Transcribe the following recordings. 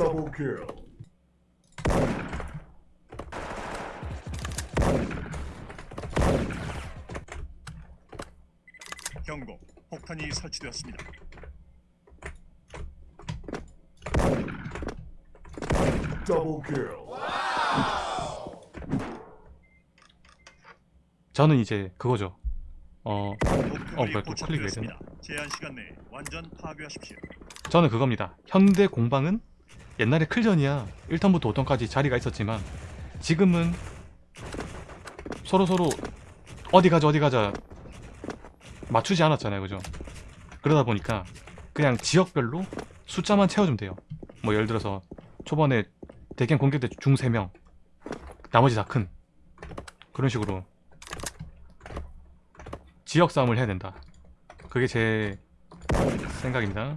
Double kill. 경고. 폭탄이 설치되었습니다. Double kill. 저는 이제 그거죠. 어, 목표물이 뭐야, 또 클릭 왜 포착되었습니다. 제한 시간 내에 완전 파괴하십시오. 저는 그겁니다. 현대 공방은 옛날에 클전이야 1턴부터 5턴까지 자리가 있었지만 지금은 서로 서로 어디 가자 어디 가자 맞추지 않았잖아요, 그죠? 그러다 보니까 그냥 지역별로 숫자만 채워주면 돼요. 뭐 예를 들어서 초반에 대견 공격대 중 3명 나머지 다 큰 그런 식으로 지역 싸움을 해야 된다. 그게 제 생각입니다.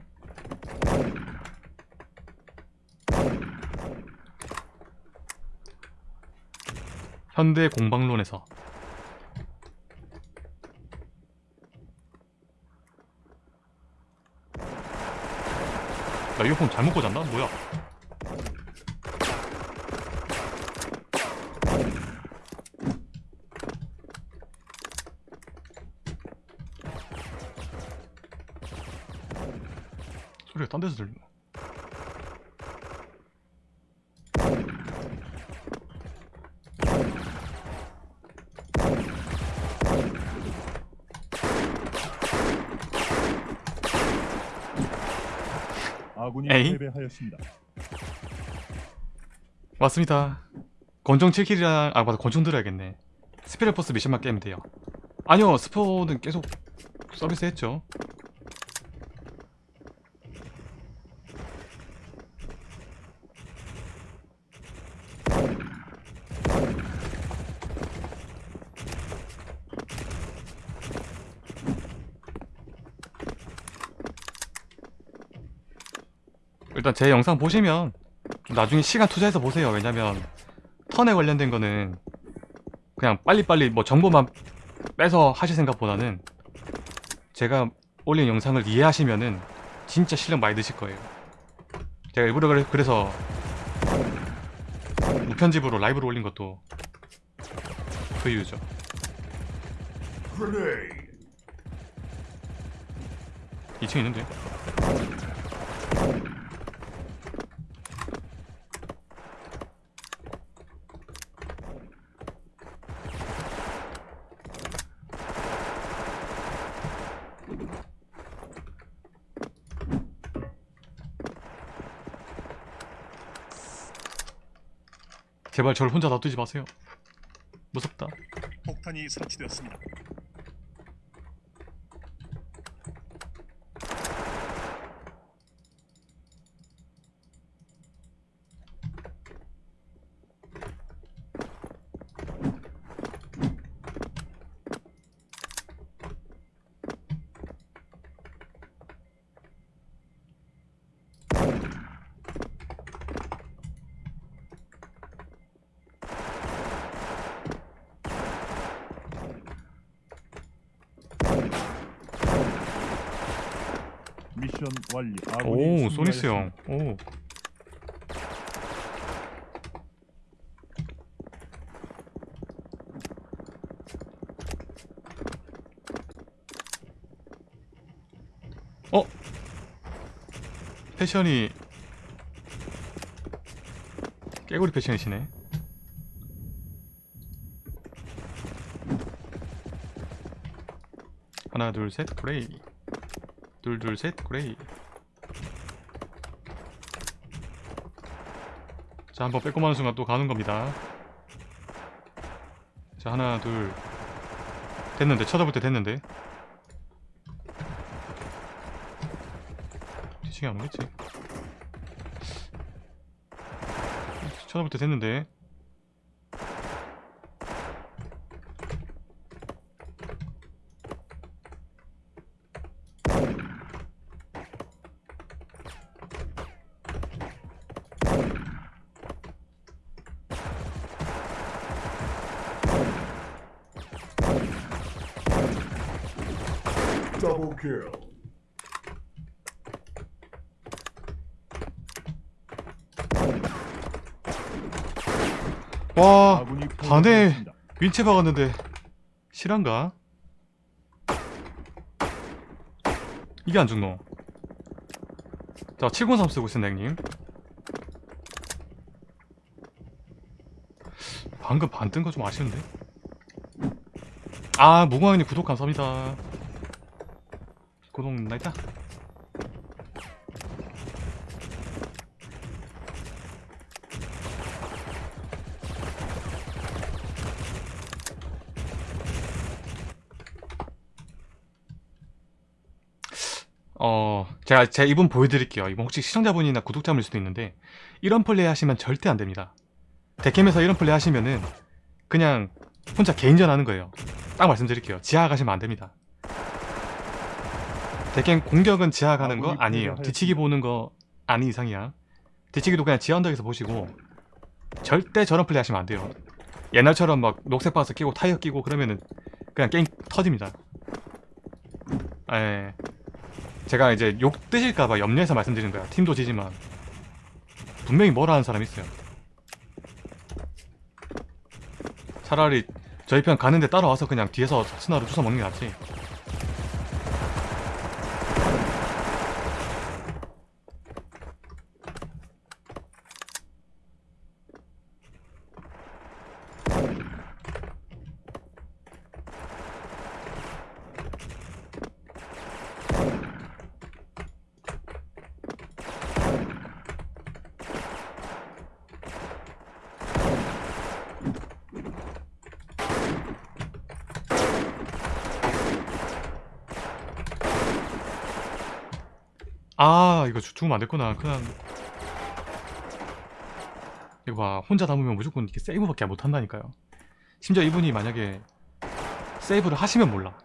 현대 공방론에서 나 이어폰 잘못 꽂았나? 뭐야? 소리가 딴 데서 들리네 아군이 에이? 패배하였습니다. 맞습니다. 권총 7킬이랑 아 맞아 권총 들어야겠네. 스피레퍼스 미션만 깨면 돼요. 아니요 스포는 계속 서비스 했죠. 일단 제 영상 보시면 나중에 시간 투자해서 보세요. 왜냐면 턴에 관련된 거는 그냥 빨리빨리 뭐 정보만 빼서 하실 생각보다는 제가 올린 영상을 이해하시면은 진짜 실력 많이 드실 거예요. 제가 일부러 그래, 그래서 무편집으로 라이브로 올린 것도 그 이유죠. Grenade. 2층 있는데. 제발 저를 혼자 놔두지 마세요. 무섭다. 폭탄이 설치되었습니다. 미션 완료. 오, 소니스 형. 오. 어? 패션이 깨구리 패션이시네. 하나 둘셋 그레이 둘 둘 셋. 그레이. 자 한번 빼꼼 하는 순간 또 가는 겁니다. 자 하나 둘. 됐는데 쳐다볼 때 됐는데. 뒤치기 안 오겠지? 쳐다볼 때 됐는데 Double kill. 와 아군이 반에 패배하였습니다. 윈체 박았는데. 실한가? 이게 안 죽노? 자 703 쓰고 있습니다 형님. 방금 반 뜬 거 좀 아쉬운데? 아 무궁화형님 구독 감사합니다. 구독 나이다 어 제가 제 이분 보여드릴게요. 이분 혹시 시청자분이나 구독자분일 수도 있는데 이런 플레이 하시면 절대 안 됩니다. 데캠에서 이런 플레이 하시면은 그냥 혼자 개인전 하는 거예요. 딱 말씀드릴게요. 지하 가시면 안 됩니다. 데캠 공격은 지하 가는 거 아니에요. 뒤치기 보는 거 아닌 이상이야. 뒤치기도 그냥 지하 언덕에서 보시고 절대 저런 플레이 하시면 안 돼요. 옛날처럼 막 녹색 박스 끼고 타이어 끼고 그러면은 그냥 게임 터집니다. 예. 제가 이제 욕 드실까봐 염려해서 말씀드리는 거야. 팀도 지지만 분명히 뭐라 하는 사람이 있어요. 차라리 저희 편 가는데 따라와서 그냥 뒤에서 스나로 주워 먹는 게 낫지. 아 이거 죽- 죽으면 안 됐구나. 그냥 이거 봐 혼자 담으면 무조건 이렇게 세이브밖에 못 한다니까요. 심지어 이분이 만약에 세이브를 하시면 몰라.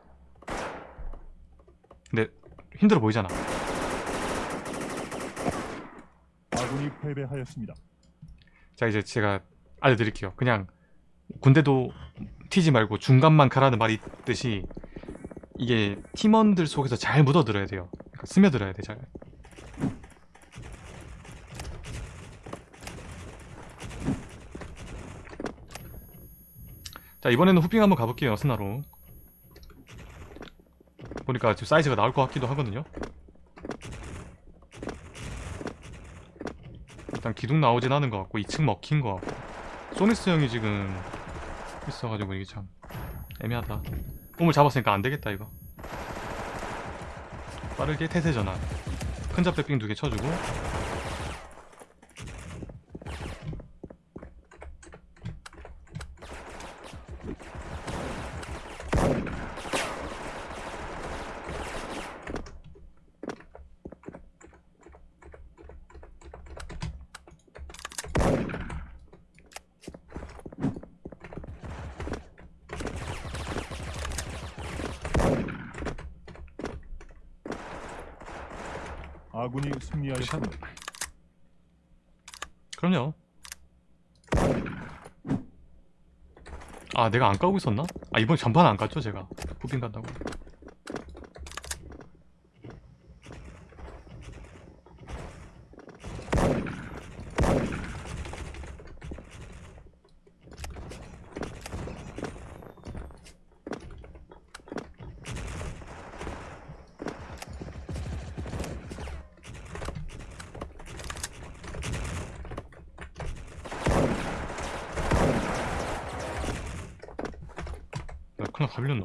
근데 힘들어 보이잖아. 아군이 패배하였습니다. 자 이제 제가 알려드릴게요. 그냥 군대도 튀지 말고 중간만 가라는 말이 있듯이 이게 팀원들 속에서 잘 묻어들어야 돼요. 그러니까 스며들어야 돼 잘. 자 이번에는 후핑 한번 가볼게요 스나로. 보니까 지금 사이즈가 나올 것 같기도 하거든요. 일단 기둥 나오진 않은 것 같고 2층 먹힌 것 같고. 소니스 형이 지금 있어가지고 이게 참 애매하다. 꿈을 잡았으니까 안되겠다 이거. 빠르게 태세 전환. 큰 잡대빙 두개 쳐주고 아군이 승리하였습니다. 그럼요 아 내가 안 까고 있었나? 아 이번에 전판 안 깠죠 제가 후빙 간다고 빌렸노.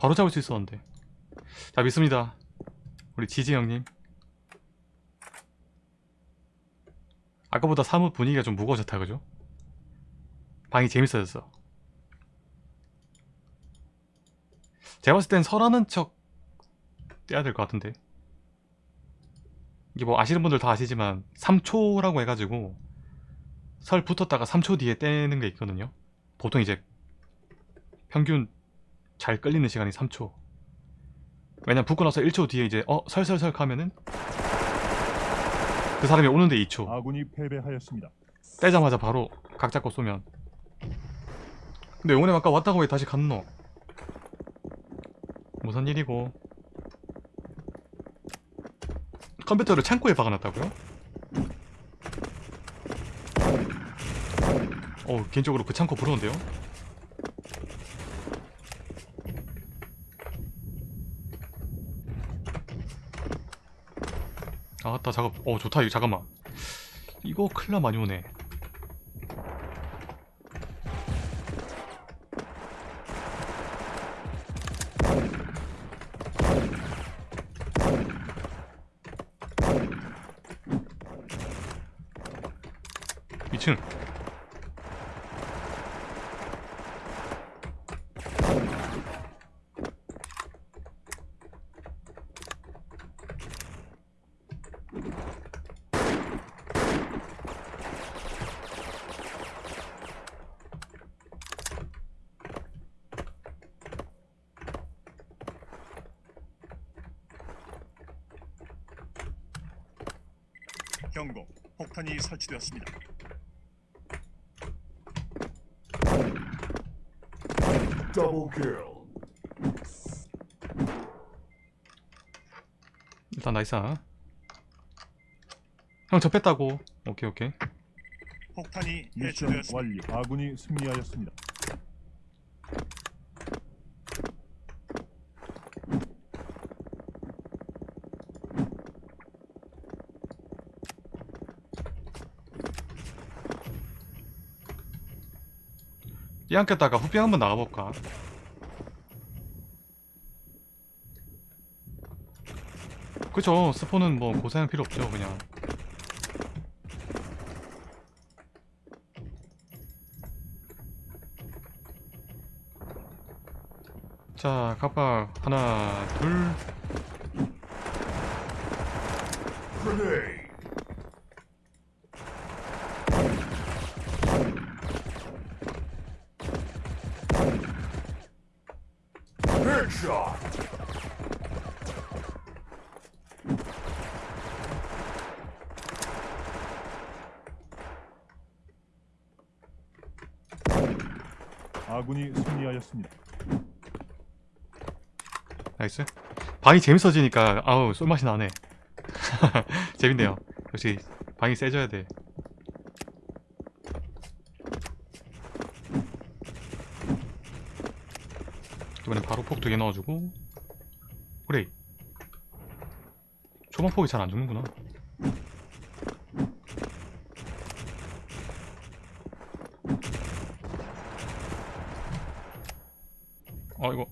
바로 잡을 수 있었는데. 자 믿습니다. 우리 지지 형님. 아까보다 사뭇 분위기가 좀 무거워졌다 그죠? 방이 재밌어졌어. 제가 봤을 땐 설하는 척 떼야 될 것 같은데. 이게 뭐 아시는 분들 다 아시지만 3초라고 해가지고 설 붙었다가 3초 뒤에 떼는 게 있거든요. 보통 이제 평균 잘 끌리는 시간이 3초 왜냐면 붙고 나서 1초 뒤에 이제 어 설설설 하면은 그 사람이 오는데 2초 아군이 패배하였습니다. 떼자마자 바로 각 잡고 쏘면 근데 영훈이 아까 왔다고 왜 다시 갔노? 무슨 일이고 컴퓨터를 창고에 박아놨다고요? 어 개인적으로 그 창고 부러운데요? 아따 작업 어 좋다. 이거 잠깐만. 이거 클라 많이 오네. 이층 경고. 폭탄이 설치되었습니다. 일단 nice 형 접했다고 오케이 오케이 폭탄이 미션 완료. 아군이 승리하였습니다. 삐안 꼈다가 후빙 한번 나가볼까? 그쵸 스포는 뭐 고생할 필요 없죠 그냥. 자 갑박 하나 둘 Grenade. Headshot. 승리하였습니다. 나이스. 방이 재밌어지니까 아우 쏠맛이 나네. 재밌네요. 역시 방이 세져야 돼. 이번엔 바로 폭 두 개 넣어주고. 그래 초반 폭이 잘 안 죽는구나 어 이거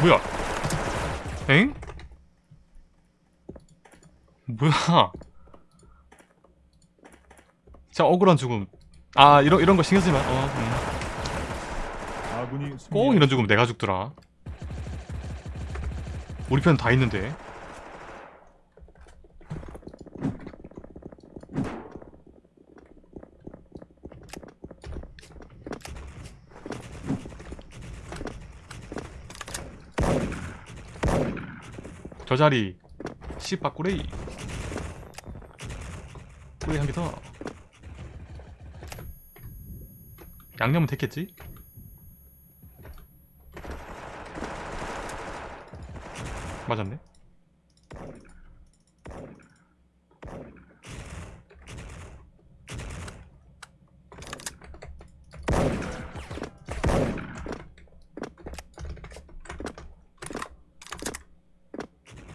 뭐야? 엥? 뭐야? 자 억울한 죽음. 아 이런 이런 거 신경 쓰지 마. 어, 음. 꼭. 이런 죽음 내가 죽더라. 우리 편 다 있는데. 저 자리 씨바 꾸레이. 꾸레이 한 개 더. 양념은 됐겠지? 맞았네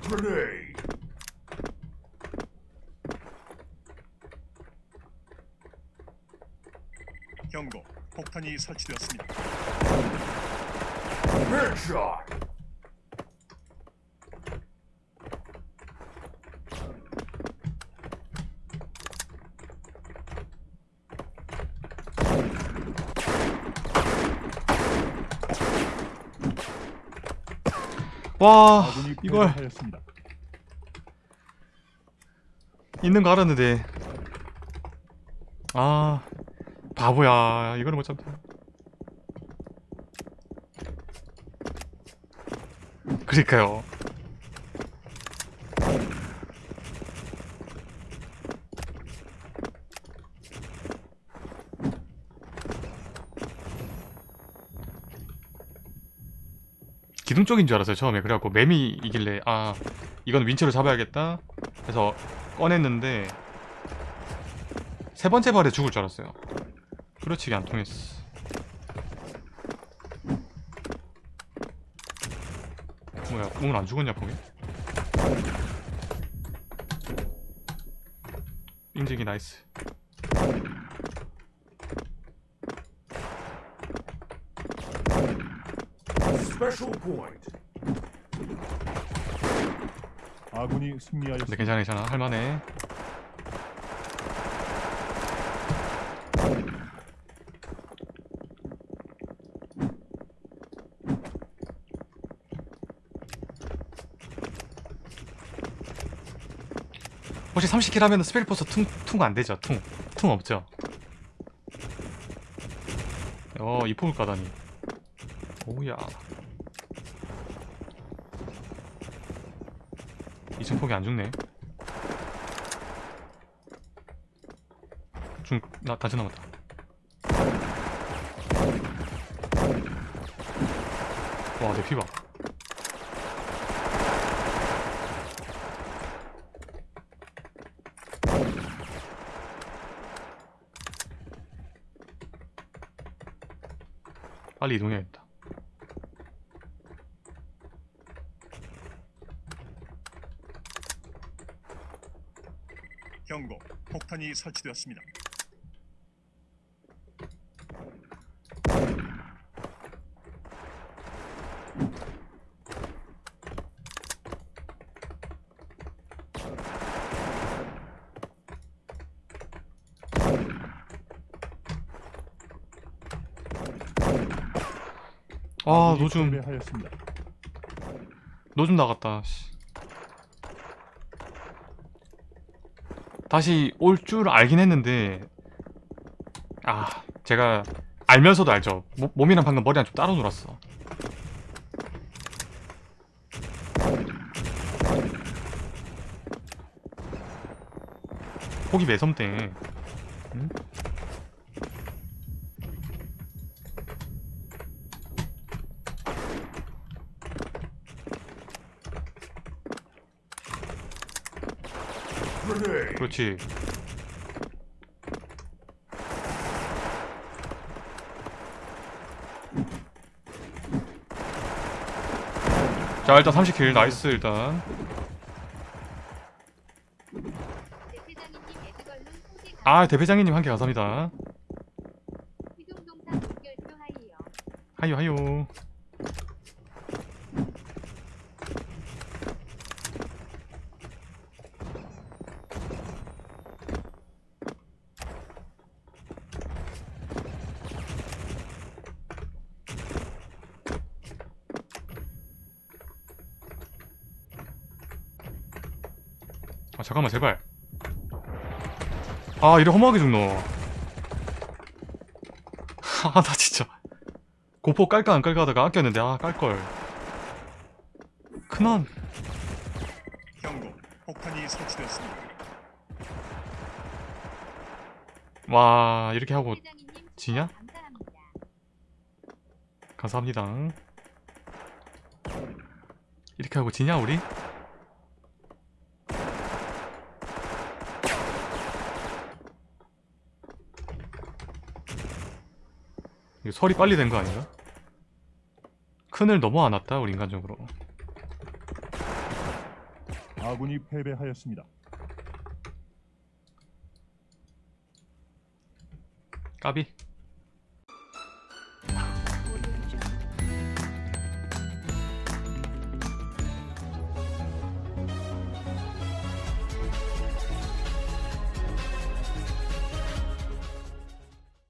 Grenade. 경고. 폭탄이 설치되었습니다. Headshot. 와 이걸 패배하였습니다. 있는 거 알았는데 아 바보야 이거를 못 잡다 그러니까요 기둥 쪽인 줄 알았어요 처음에 그래갖고 매미 이길래 아 이건 윈치로 잡아야겠다 해서 꺼냈는데 세 번째 발에 죽을 줄 알았어요. 후려치기 안 통했어. 뭐야, 오늘 안 죽었냐 보게? 인증이 나이스. 아군이 근데 승리하였습니다. 괜찮아, 괜찮아. 할만해. 30킬 하면 스펠포스 퉁, 퉁 안 되죠? 퉁. 퉁 없죠? 어, 이 폭을 까다니. 오우야. 2층 폭이 안 죽네. 중, 나, 단체 남았다. 와, 내 피봐. 빨리 이동해야겠다. 경고. 폭탄이 설치되었습니다. 아, 노즘, 패배하였습니다. 노즘 나갔다. 씨. 다시 올 줄 알긴 했는데, 아, 제가 알면서도 알죠. 모- 몸이랑 방금 머리랑 좀 따로 놀았어. 폭이 매섬대. 응? 그렇지. 자 일단 30킬 나이스 일단 아 대회장님 한 개 감사합니다 하이요. 하이요 아 잠깐만 제발 아 이래 허무하게 죽노 아 나 진짜 고포 깔까 안 깔까 하다가 아꼈는데 아 깔걸 큰언 경고. 폭탄이 설치되었습니다. 와 이렇게 하고 지냐? 감사합니다 이렇게 하고 지냐 우리? 설이 빨리 된 거 아닌가? 큰을 너무 안 왔다 우리 인간적으로 아군이 패배하였습니다. 까비